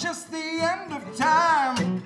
just the end of time.